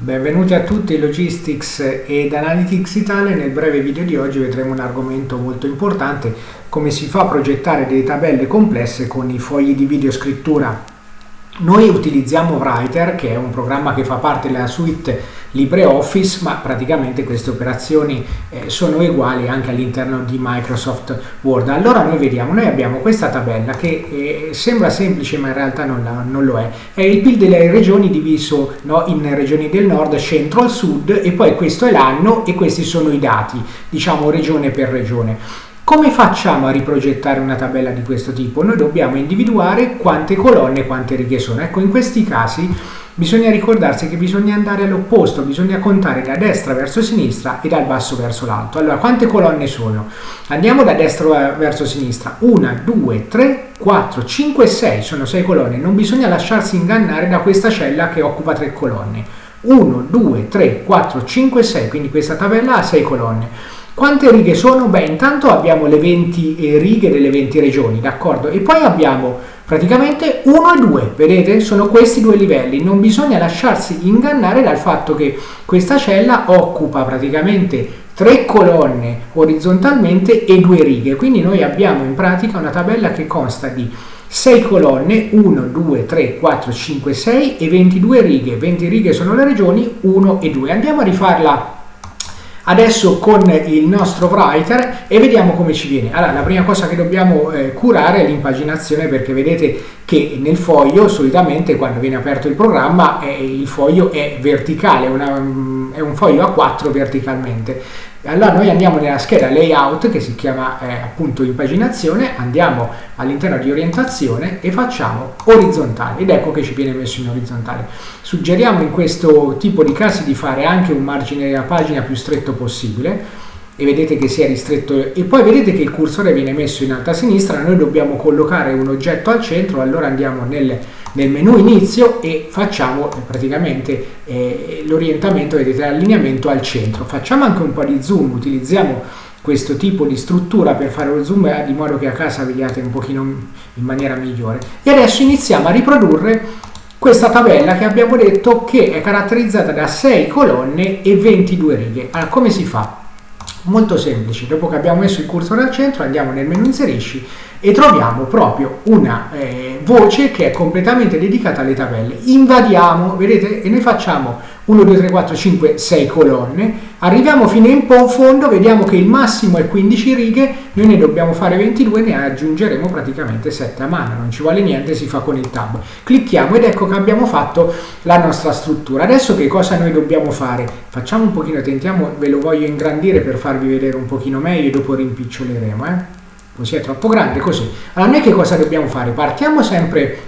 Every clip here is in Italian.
Benvenuti a tutti Logistics ed Analytics Italia. Nel breve video di oggi vedremo un argomento molto importante, come si fa a progettare delle tabelle complesse con i fogli di videoscrittura noi utilizziamo Writer, che è un programma che fa parte della suite LibreOffice, ma praticamente queste operazioni eh, sono uguali anche all'interno di Microsoft Word. Allora noi vediamo, noi abbiamo questa tabella che eh, sembra semplice ma in realtà non, la, non, lo è. È il PIL delle regioni diviso no, in regioni del nord, centro al sud e poi questo è l'anno e questi sono i dati, diciamo regione per regione. Come facciamo a riprogettare una tabella di questo tipo? Noi dobbiamo individuare quante colonne e quante righe sono. Ecco, in questi casi bisogna ricordarsi che bisogna andare all'opposto, bisogna contare da destra verso sinistra e dal basso verso l'alto. Allora, quante colonne sono? Andiamo da destra verso sinistra. 1, 2, 3, 4, 5, 6. Sono 6 colonne. Non bisogna lasciarsi ingannare da questa cella che occupa 3 colonne. 1, 2, 3, 4, 5, 6. Quindi questa tabella ha 6 colonne. Quante righe sono? Beh, intanto abbiamo le 20 eh, righe delle 20 regioni, d'accordo? E poi abbiamo praticamente 1 e 2, vedete? Sono questi due livelli. Non bisogna lasciarsi ingannare dal fatto che questa cella occupa praticamente tre colonne orizzontalmente e due righe. Quindi noi abbiamo in pratica una tabella che consta di 6 colonne, 1, 2, 3, 4, 5, 6 e 22 righe. 20 righe sono le regioni, 1 e 2. Andiamo a rifarla adesso con il nostro writer e vediamo come ci viene. Allora, la prima cosa che dobbiamo eh, curare è l'impaginazione perché vedete che nel foglio solitamente quando viene aperto il programma eh, il foglio è verticale, una, mm, è un foglio a 4 verticalmente. Allora noi andiamo nella scheda layout che si chiama eh, appunto impaginazione, andiamo all'interno di orientazione e facciamo orizzontale ed ecco che ci viene messo in orizzontale. Suggeriamo in questo tipo di casi di fare anche un margine della pagina più stretto possibile e vedete che si è ristretto e poi vedete che il cursore viene messo in alto a sinistra, noi dobbiamo collocare un oggetto al centro, allora andiamo nel, nel menu inizio e facciamo praticamente eh, l'orientamento, vedete l'allineamento al centro. Facciamo anche un po' di zoom, utilizziamo questo tipo di struttura per fare lo zoom eh, di modo che a casa vediate un pochino in maniera migliore. E adesso iniziamo a riprodurre questa tabella che abbiamo detto che è caratterizzata da 6 colonne e 22 righe. Allora, come si fa? molto semplice. Dopo che abbiamo messo il cursore al centro andiamo nel menu inserisci e troviamo proprio una eh, voce che è completamente dedicata alle tabelle. Invadiamo, vedete, e noi facciamo 1, 2, 3, 4, 5, 6 colonne, arriviamo fino in fondo, vediamo che il massimo è 15 righe, noi ne dobbiamo fare 22, ne aggiungeremo praticamente 7 a mano, non ci vuole niente, si fa con il tab. Clicchiamo ed ecco che abbiamo fatto la nostra struttura. Adesso che cosa noi dobbiamo fare? Facciamo un pochino, tentiamo, ve lo voglio ingrandire per farvi vedere un pochino meglio e dopo rimpiccioleremo, eh? Così è troppo grande, così. Allora noi che cosa dobbiamo fare? Partiamo sempre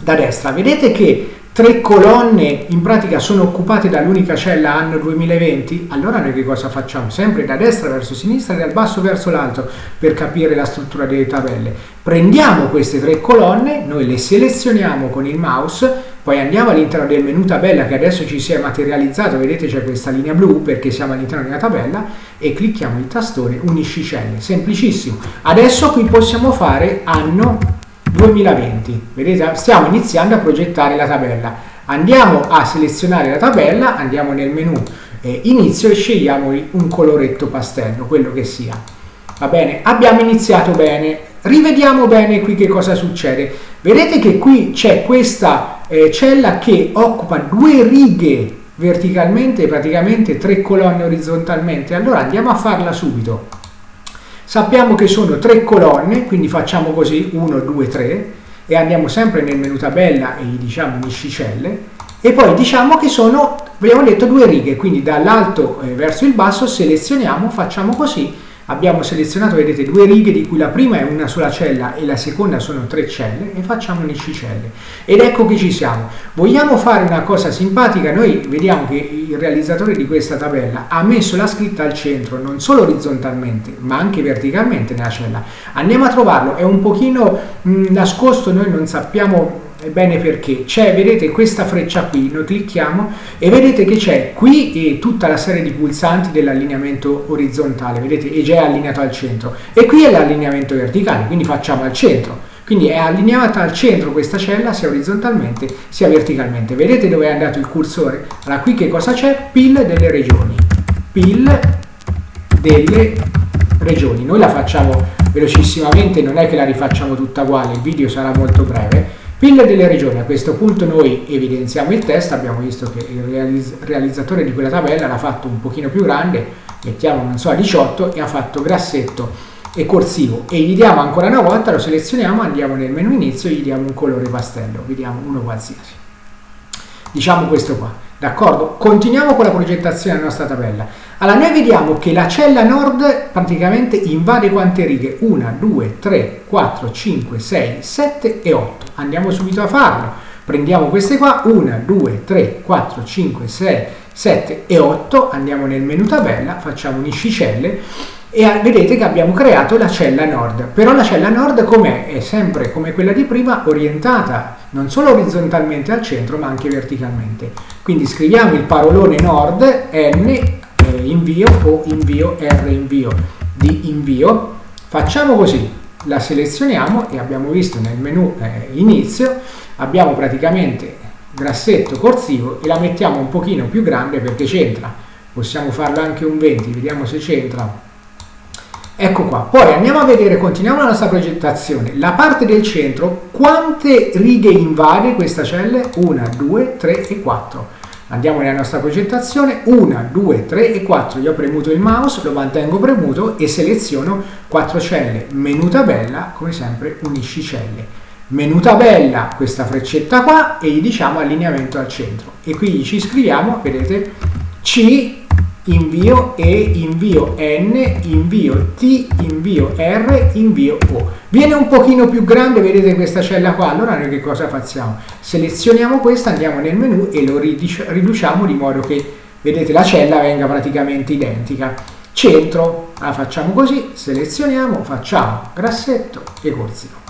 da destra, vedete che tre colonne in pratica sono occupate dall'unica cella anno 2020, allora noi che cosa facciamo? Sempre da destra verso sinistra e dal basso verso l'alto per capire la struttura delle tabelle. Prendiamo queste tre colonne, noi le selezioniamo con il mouse, poi andiamo all'interno del menu tabella che adesso ci si è materializzato, vedete c'è questa linea blu perché siamo all'interno della tabella e clicchiamo il tastone unisci celle, semplicissimo. Adesso qui possiamo fare anno 2020, vedete stiamo iniziando a progettare la tabella. Andiamo a selezionare la tabella, andiamo nel menu eh, inizio e scegliamo un coloretto pastello, quello che sia. Va bene, abbiamo iniziato bene, rivediamo bene qui che cosa succede. Vedete che qui c'è questa eh, cella che occupa due righe verticalmente e praticamente tre colonne orizzontalmente. Allora andiamo a farla subito. Sappiamo che sono tre colonne, quindi facciamo così 1, 2, 3 e andiamo sempre nel menu tabella e gli diciamo miscicelle e poi diciamo che sono, abbiamo detto, due righe, quindi dall'alto eh, verso il basso selezioniamo, facciamo così abbiamo selezionato, vedete, due righe di cui la prima è una sola cella e la seconda sono tre celle e facciamo un'iscicelle. Ed ecco che ci siamo. Vogliamo fare una cosa simpatica? Noi vediamo che il realizzatore di questa tabella ha messo la scritta al centro, non solo orizzontalmente, ma anche verticalmente nella cella. Andiamo a trovarlo, è un pochino mh, nascosto, noi non sappiamo Ebbene perché c'è, vedete questa freccia qui, noi clicchiamo e vedete che c'è qui tutta la serie di pulsanti dell'allineamento orizzontale, vedete, e già è allineato al centro. E qui è l'allineamento verticale, quindi facciamo al centro. quindi è allineata al centro questa cella sia orizzontalmente sia verticalmente. Vedete dove è andato il cursore? Allora qui che cosa c'è? PIL delle regioni. PIL delle regioni. Noi la facciamo velocissimamente, non è che la rifacciamo tutta uguale, il video sarà molto breve. PIL delle regioni, a questo punto noi evidenziamo il test, abbiamo visto che il realizz realizzatore di quella tabella l'ha fatto un pochino più grande, mettiamo non so a 18 e ha fatto grassetto e corsivo e gli diamo ancora una volta, lo selezioniamo, andiamo nel menu inizio e gli diamo un colore pastello, vediamo uno qualsiasi. Diciamo questo qua, d'accordo? Continuiamo con la progettazione della nostra tabella. Allora noi vediamo che la cella nord praticamente invade quante righe? 1, 2, 3, 4, 5, 6, 7 e 8. Andiamo subito a farlo. Prendiamo queste qua, 1, 2, 3, 4, 5, 6, 7 e 8. Andiamo nel menu tabella, facciamo uniscicelle e vedete che abbiamo creato la cella nord. Però la cella nord com'è? È sempre come quella di prima orientata non solo orizzontalmente al centro ma anche verticalmente. Quindi scriviamo il parolone nord n eh, invio o invio R invio di invio. Facciamo così, la selezioniamo e abbiamo visto nel menu eh, inizio, abbiamo praticamente grassetto corsivo e la mettiamo un pochino più grande perché c'entra. Possiamo farlo anche un 20, vediamo se c'entra. Ecco qua, poi andiamo a vedere, continuiamo la nostra progettazione, la parte del centro, quante righe invade questa cella? 1, 2, 3 e 4 Andiamo nella nostra progettazione, 1, 2, 3 e 4. Io ho premuto il mouse, lo mantengo premuto e seleziono 4 celle. Menu tabella, come sempre, unisci celle. Menu tabella, questa freccetta qua e gli diciamo allineamento al centro. E qui ci scriviamo, vedete, C invio E, invio N, invio T, invio R, invio O. Viene un pochino più grande, vedete questa cella qua, allora noi che cosa facciamo? Selezioniamo questa, andiamo nel menu e lo riduciamo di modo che, vedete, la cella venga praticamente identica. Centro, la facciamo così, selezioniamo, facciamo grassetto e corsivo.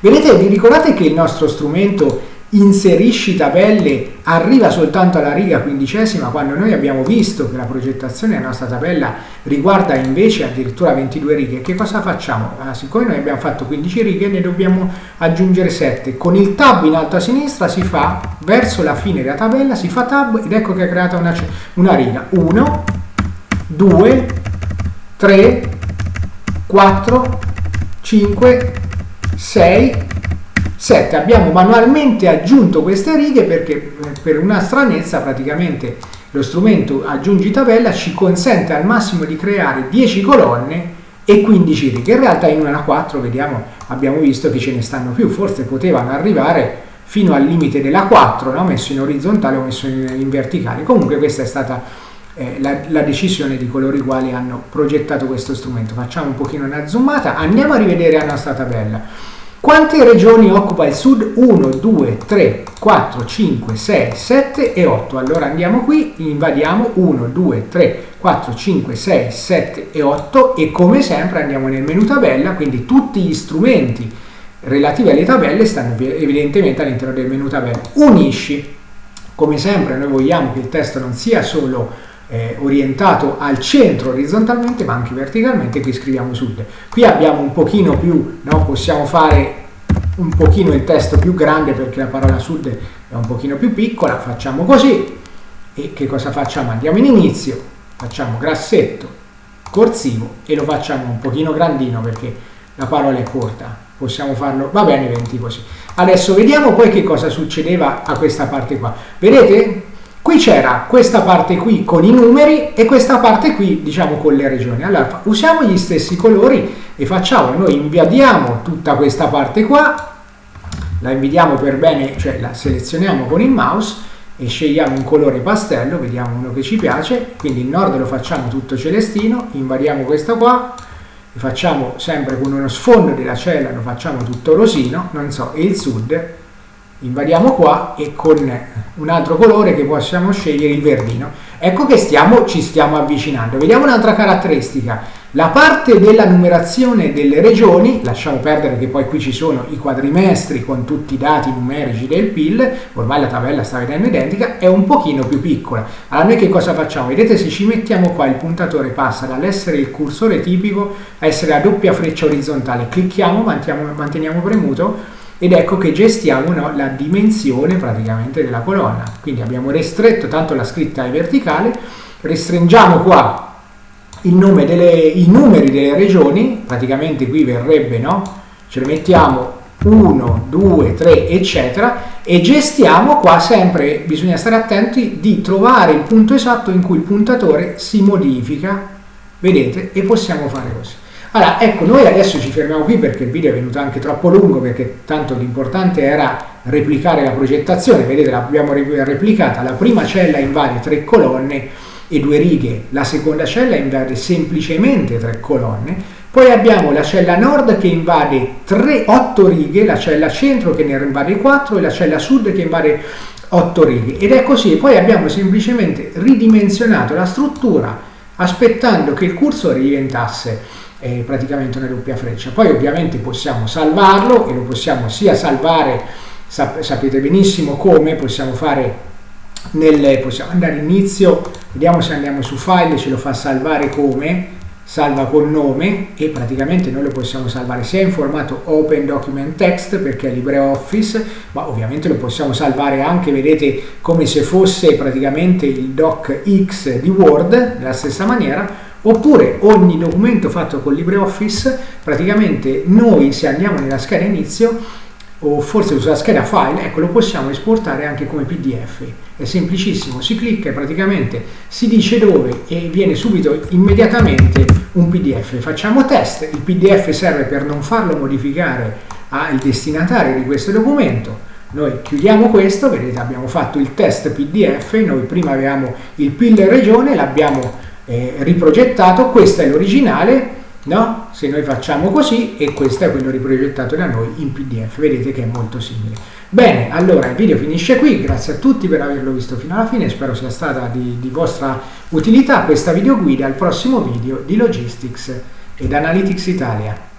Vedete, vi ricordate che il nostro strumento inserisci tabelle arriva soltanto alla riga quindicesima quando noi abbiamo visto che la progettazione della nostra tabella riguarda invece addirittura 22 righe. Che cosa facciamo? Ah, siccome noi abbiamo fatto 15 righe ne dobbiamo aggiungere 7 con il tab in alto a sinistra si fa verso la fine della tabella si fa tab ed ecco che è creata una, una riga. 1 2 3 4 5 6 7 abbiamo manualmente aggiunto queste righe perché eh, per una stranezza praticamente lo strumento aggiungi tabella ci consente al massimo di creare 10 colonne e 15 righe. In realtà in una 4 vediamo abbiamo visto che ce ne stanno più. Forse potevano arrivare fino al limite della 4 no? messo in orizzontale o messo in, in verticale. Comunque questa è stata eh, la, la, decisione di coloro i quali hanno progettato questo strumento. Facciamo un pochino una zoomata andiamo a rivedere la nostra tabella quante regioni occupa il sud? 1, 2, 3, 4, 5, 6, 7 e 8. Allora andiamo qui, invadiamo 1, 2, 3, 4, 5, 6, 7 e 8 e come sempre andiamo nel menu tabella, quindi tutti gli strumenti relativi alle tabelle stanno evidentemente all'interno del menu tabella. Unisci, come sempre noi vogliamo che il testo non sia solo eh, orientato al centro orizzontalmente ma anche verticalmente qui scriviamo sud qui abbiamo un pochino più no? possiamo fare un pochino il testo più grande perché la parola sud è un pochino più piccola facciamo così. E che cosa facciamo? Andiamo in inizio facciamo grassetto corsivo e lo facciamo un pochino grandino perché la parola è corta possiamo farlo va bene 20 così. Adesso vediamo poi che cosa succedeva a questa parte qua. Vedete? Qui c'era questa parte qui con i numeri e questa parte qui diciamo con le regioni. Allora usiamo gli stessi colori e facciamo, noi invadiamo tutta questa parte qua, la invadiamo per bene, cioè la selezioniamo con il mouse e scegliamo un colore pastello, vediamo uno che ci piace, quindi il nord lo facciamo tutto celestino, invadiamo questo qua, facciamo sempre con uno sfondo della cella, lo facciamo tutto rosino, non so, e il sud. Invadiamo qua e con un altro colore che possiamo scegliere il verdino. Ecco che stiamo, ci stiamo avvicinando. Vediamo un'altra caratteristica La parte della numerazione delle regioni, lasciamo perdere che poi qui ci sono i quadrimestri con tutti i dati numerici del PIL, ormai la tabella sta vedendo identica, è un pochino più piccola. Allora noi che cosa facciamo? Vedete se ci mettiamo qua il puntatore passa dall'essere il cursore tipico a essere a doppia freccia orizzontale, clicchiamo, manteniamo premuto ed ecco che gestiamo no, la dimensione praticamente della colonna. Quindi abbiamo restretto, tanto la scritta è verticale, restringiamo qua delle, i numeri delle regioni, praticamente qui verrebbe, no? Ce le mettiamo 1, 2, 3, eccetera, e gestiamo qua sempre, bisogna stare attenti di trovare il punto esatto in cui il puntatore si modifica, vedete, e possiamo fare così. Allora, ecco, noi adesso ci fermiamo qui perché il video è venuto anche troppo lungo, perché tanto l'importante era replicare la progettazione, vedete l'abbiamo replicata, la prima cella invade tre colonne, e due righe, la seconda cella invade semplicemente tre colonne, poi abbiamo la cella nord che invade 3, 8 righe, la cella centro che ne invade 4 e la cella sud che invade 8 righe. Ed è così, poi abbiamo semplicemente ridimensionato la struttura aspettando che il cursore diventasse eh, praticamente una doppia freccia. Poi ovviamente possiamo salvarlo e lo possiamo sia salvare, sap sapete benissimo come, possiamo fare nel, possiamo andare inizio, vediamo se andiamo su file, ce lo fa salvare come, salva con nome e praticamente noi lo possiamo salvare sia in formato Open Document Text perché è LibreOffice, ma ovviamente lo possiamo salvare anche, vedete, come se fosse praticamente il docx di Word, nella stessa maniera, oppure ogni documento fatto con LibreOffice, praticamente noi se andiamo nella scheda inizio o forse sulla scheda file, ecco lo possiamo esportare anche come pdf è semplicissimo, si clicca e praticamente si dice dove e viene subito immediatamente un pdf facciamo test, il pdf serve per non farlo modificare al destinatario di questo documento. Noi chiudiamo questo, vedete abbiamo fatto il test pdf noi prima avevamo il PIL regione, l'abbiamo eh, riprogettato, questo è l'originale no? Se noi facciamo così e questo è quello riprogettato da noi in PDF, vedete che è molto simile. Bene, allora il video finisce qui, grazie a tutti per averlo visto fino alla fine, spero sia stata di, di vostra utilità questa video guida al prossimo video di Logistics ed Analytics Italia.